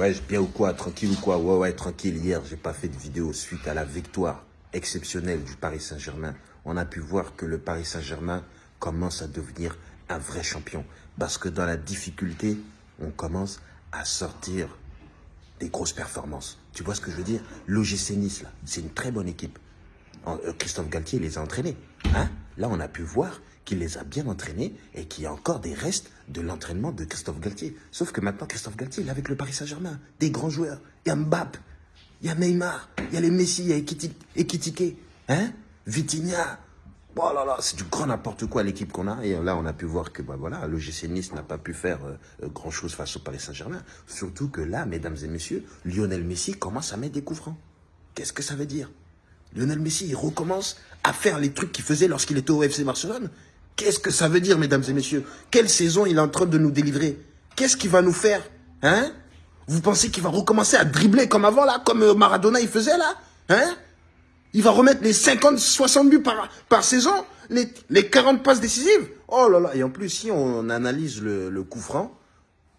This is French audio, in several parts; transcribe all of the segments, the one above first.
Ouais, bien ou quoi Tranquille ou quoi Ouais, ouais, tranquille. Hier, j'ai pas fait de vidéo suite à la victoire exceptionnelle du Paris Saint-Germain. On a pu voir que le Paris Saint-Germain commence à devenir un vrai champion. Parce que dans la difficulté, on commence à sortir des grosses performances. Tu vois ce que je veux dire? L'OGC Nice, c'est une très bonne équipe. Euh, Christophe Galtier les a entraînés. Hein? Là, on a pu voir qu'il les a bien entraînés et qu'il y a encore des restes de l'entraînement de Christophe Galtier. Sauf que maintenant, Christophe Galtier, il est avec le Paris Saint-Germain. Des grands joueurs. Il y a Mbappé, il y a Neymar, il y a les Messi, il y a Ekitike, hein? Vitinha. Oh là là, c'est du grand n'importe quoi l'équipe qu'on a. Et là, on a pu voir que bah, voilà, le GC Nice n'a pas pu faire euh, euh, grand-chose face au Paris Saint-Germain. Surtout que là, mesdames et messieurs, Lionel Messi commence à mettre des coups francs. Qu'est-ce que ça veut dire? Lionel Messi, il recommence à faire les trucs qu'il faisait lorsqu'il était au FC Barcelone. Qu'est-ce que ça veut dire, mesdames et messieurs? Quelle saison il est en train de nous délivrer? Qu'est-ce qu'il va nous faire Hein? Vous pensez qu'il va recommencer à dribbler comme avant, là Comme euh, Maradona, il faisait, là? Hein? Il va remettre les 50, 60 buts par, saison? Les, les 40 passes décisives? Oh là là Et en plus, si on analyse le, le coup franc,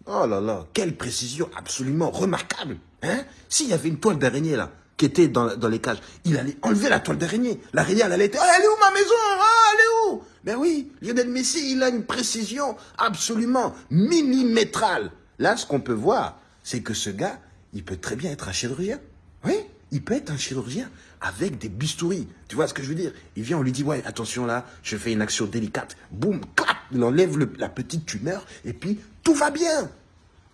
oh là là, quelle précision absolument remarquable Hein? S'il y avait une toile d'araignée, là, qui était dans, les cages, il allait enlever la toile d'araignée. L'araignée, elle allait être... Elle est où ma maison oh, Elle est où? Ben oui, Lionel Messi, il a une précision absolument millimétrale. Là, ce qu'on peut voir, c'est que ce gars, il peut très bien être un chirurgien. Oui, il peut être un chirurgien avec des bistouris. Tu vois ce que je veux dire? Il vient, on lui dit, ouais, attention là, je fais une action délicate. Boum, clap, il enlève la petite tumeur et puis tout va bien.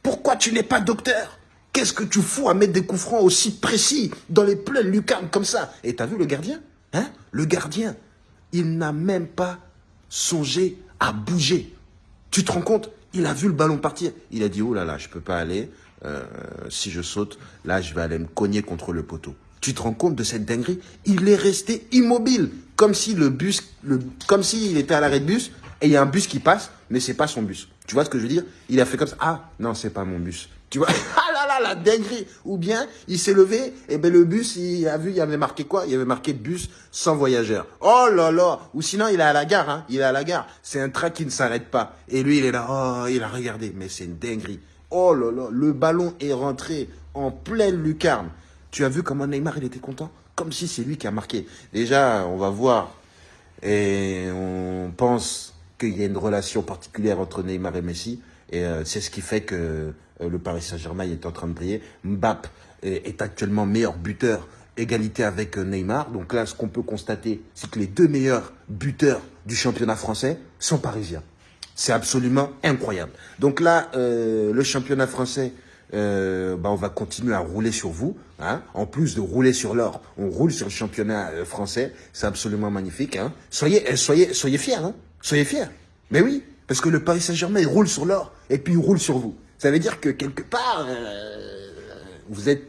Pourquoi tu n'es pas docteur? Qu'est-ce que tu fous à mettre des coups francs aussi précis dans les pleines lucarnes comme ça Et t'as vu le gardien Hein? Le gardien, il n'a même pas songé à bouger. Tu te rends compte? Il a vu le ballon partir. Il a dit, oh là là, je peux pas aller. Euh, si je saute, là, je vais aller me cogner contre le poteau. Tu te rends compte de cette dinguerie? Il est resté immobile, comme si le bus, le, comme s'il était à l'arrêt de bus et il y a un bus qui passe, mais c'est pas son bus. Tu vois ce que je veux dire? Il a fait comme ça. Ah non, c'est pas mon bus. Tu vois? La dinguerie Ou bien, il s'est levé, et ben le bus, il a vu, il avait marqué quoi? Il avait marqué bus sans voyageurs. Oh là là Ou sinon, il est à la gare, hein Il est à la gare. C'est un train qui ne s'arrête pas. Et lui, il est là, oh, il a regardé. Mais c'est une dinguerie. Oh là là, le ballon est rentré en pleine lucarne. Tu as vu comment Neymar, il était content? Comme si c'est lui qui a marqué. Déjà, on va voir. Et on pense qu'il y a une relation particulière entre Neymar et Messi. Et euh, c'est ce qui fait que le Paris Saint-Germain est en train de briller. Mbappé est, actuellement meilleur buteur, égalité avec euh, Neymar. Donc là, ce qu'on peut constater, c'est que les deux meilleurs buteurs du championnat français sont parisiens. C'est absolument incroyable. Donc là, le championnat français, bah, on va continuer à rouler sur vous. Hein. En plus de rouler sur l'or, on roule sur le championnat français. C'est absolument magnifique. Hein. Soyez, soyez, soyez fiers. Hein. Soyez fiers. Mais oui, parce que le Paris Saint-Germain, il roule sur l'or et puis il roule sur vous. Ça veut dire que quelque part, euh, vous êtes